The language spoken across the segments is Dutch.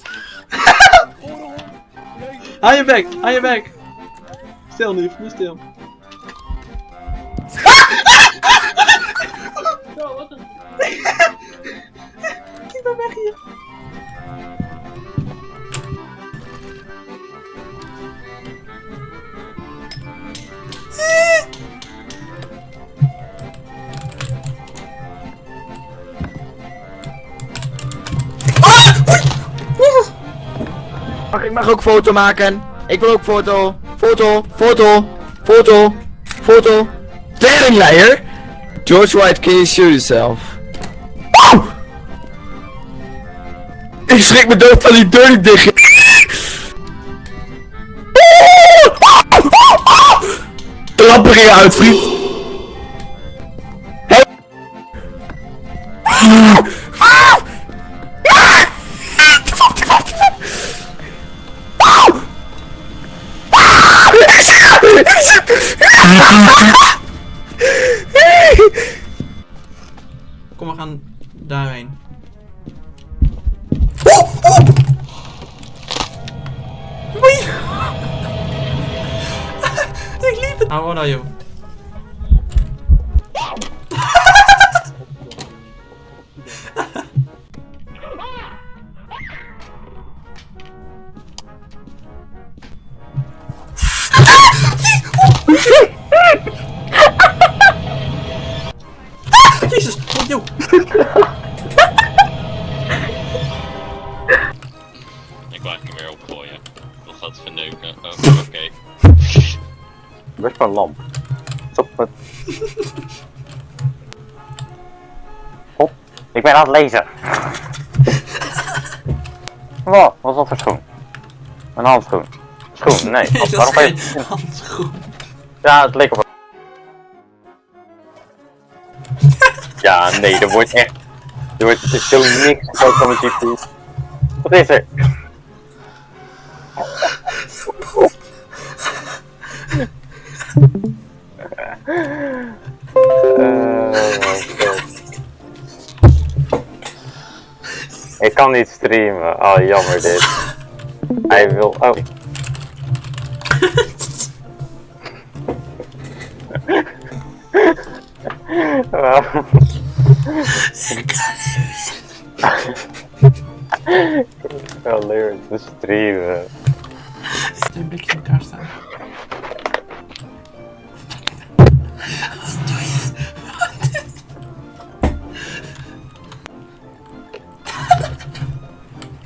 Hou je bek, hou je bek. Stil nu, nu stil. Zo, wat een... Weg hier. Mag ik mag ook foto maken? Ik wil ook foto. Foto, foto, foto, foto. Teringleier? George White, can you shoot yourself? Ik schrik me dood van die deur niet dicht. Lampen gingen uit, vriend. Kom, we gaan daarheen. Oei! Ik liep het! How old are you? Jezus, oh, yo. Ik wou hem weer opgooien. Dat gaat verneuken. Oh, oké. Best wel een lamp. Stop met... Hop. Ik ben aan het lezen. Wat? Wat is dat voor schoen? Een handschoen. Schoen? Nee. Waarom ga je... handschoen. Ja, het leek op... Ja, nee, er wordt echt... Er wordt er zo niks gekookt van mijn GPU. Wat is er? Ik kan niet streamen. Oh, jammer dit. Hij wil... Oh. Waarom? Wel leuk te streamen. Twee blikjes in elkaar staan.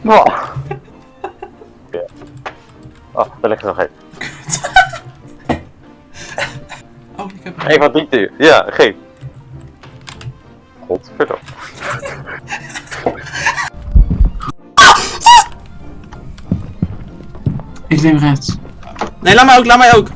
Oh. Ja. Oh, daar ligt er nog één. Oh, ik heb Eén van die. Ja, geef. Godverdomme. Ik neem rechts. Nee, laat mij ook, laat mij ook.